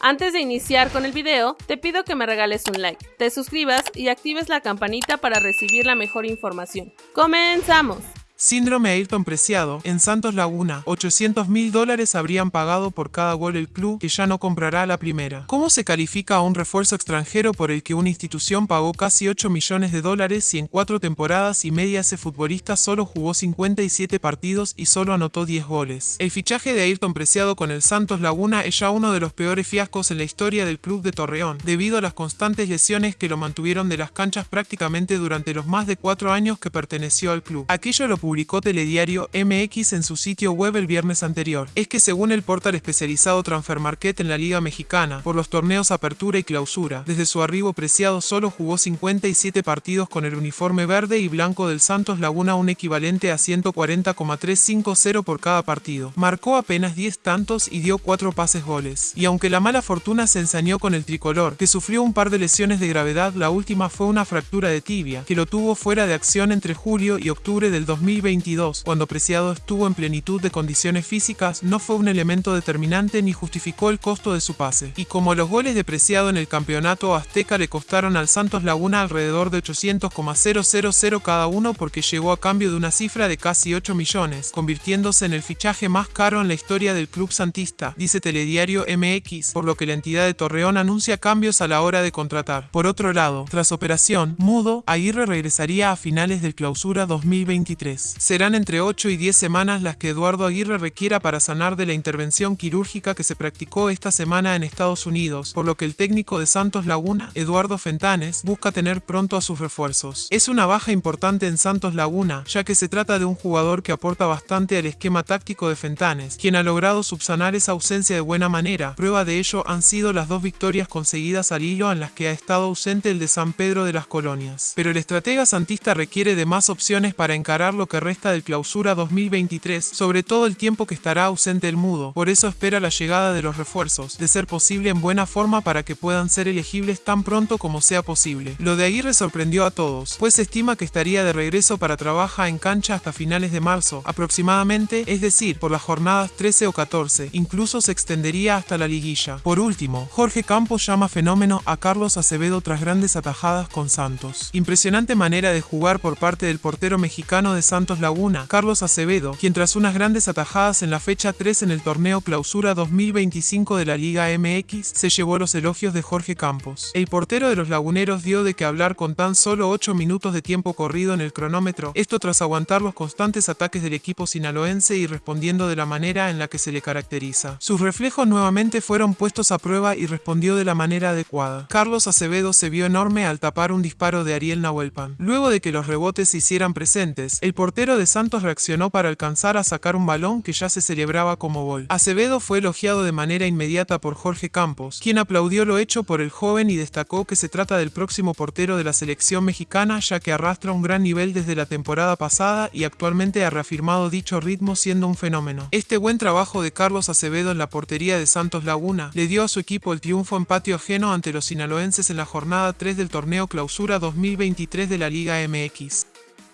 Antes de iniciar con el video, te pido que me regales un like, te suscribas y actives la campanita para recibir la mejor información. ¡Comenzamos! Síndrome Ayrton Preciado, en Santos Laguna, 800 mil dólares habrían pagado por cada gol el club que ya no comprará la primera. ¿Cómo se califica a un refuerzo extranjero por el que una institución pagó casi 8 millones de dólares si en cuatro temporadas y media ese futbolista solo jugó 57 partidos y solo anotó 10 goles? El fichaje de Ayrton Preciado con el Santos Laguna es ya uno de los peores fiascos en la historia del club de Torreón, debido a las constantes lesiones que lo mantuvieron de las canchas prácticamente durante los más de cuatro años que perteneció al club. Aquello lo publicó Telediario MX en su sitio web el viernes anterior. Es que según el portal especializado Transfer Market en la Liga Mexicana, por los torneos Apertura y Clausura, desde su arribo Preciado solo jugó 57 partidos con el uniforme verde y blanco del Santos Laguna un equivalente a 140,350 por cada partido. Marcó apenas 10 tantos y dio 4 pases goles. Y aunque la mala fortuna se ensañó con el tricolor, que sufrió un par de lesiones de gravedad, la última fue una fractura de tibia, que lo tuvo fuera de acción entre julio y octubre del 2020 2022, cuando Preciado estuvo en plenitud de condiciones físicas, no fue un elemento determinante ni justificó el costo de su pase. Y como los goles de Preciado en el campeonato azteca le costaron al Santos Laguna alrededor de 800,000 cada uno porque llegó a cambio de una cifra de casi 8 millones, convirtiéndose en el fichaje más caro en la historia del club santista, dice Telediario MX, por lo que la entidad de Torreón anuncia cambios a la hora de contratar. Por otro lado, tras operación, Mudo, Aguirre regresaría a finales del clausura 2023. Serán entre 8 y 10 semanas las que Eduardo Aguirre requiera para sanar de la intervención quirúrgica que se practicó esta semana en Estados Unidos, por lo que el técnico de Santos Laguna, Eduardo Fentanes, busca tener pronto a sus refuerzos. Es una baja importante en Santos Laguna, ya que se trata de un jugador que aporta bastante al esquema táctico de Fentanes, quien ha logrado subsanar esa ausencia de buena manera. Prueba de ello han sido las dos victorias conseguidas al hilo en las que ha estado ausente el de San Pedro de las Colonias. Pero el estratega santista requiere de más opciones para encarar lo que resta del clausura 2023, sobre todo el tiempo que estará ausente el mudo, por eso espera la llegada de los refuerzos, de ser posible en buena forma para que puedan ser elegibles tan pronto como sea posible. Lo de Aguirre sorprendió a todos, pues se estima que estaría de regreso para trabajar en cancha hasta finales de marzo, aproximadamente, es decir, por las jornadas 13 o 14, incluso se extendería hasta la liguilla. Por último, Jorge Campos llama fenómeno a Carlos Acevedo tras grandes atajadas con Santos. Impresionante manera de jugar por parte del portero mexicano de Santos Laguna, Carlos Acevedo, quien tras unas grandes atajadas en la fecha 3 en el torneo Clausura 2025 de la Liga MX, se llevó los elogios de Jorge Campos. El portero de los laguneros dio de que hablar con tan solo 8 minutos de tiempo corrido en el cronómetro, esto tras aguantar los constantes ataques del equipo sinaloense y respondiendo de la manera en la que se le caracteriza. Sus reflejos nuevamente fueron puestos a prueba y respondió de la manera adecuada. Carlos Acevedo se vio enorme al tapar un disparo de Ariel Nahuelpan. Luego de que los rebotes se hicieran presentes, el portero portero de Santos reaccionó para alcanzar a sacar un balón que ya se celebraba como gol. Acevedo fue elogiado de manera inmediata por Jorge Campos, quien aplaudió lo hecho por el joven y destacó que se trata del próximo portero de la selección mexicana ya que arrastra un gran nivel desde la temporada pasada y actualmente ha reafirmado dicho ritmo siendo un fenómeno. Este buen trabajo de Carlos Acevedo en la portería de Santos Laguna le dio a su equipo el triunfo en patio ajeno ante los sinaloenses en la jornada 3 del torneo Clausura 2023 de la Liga MX.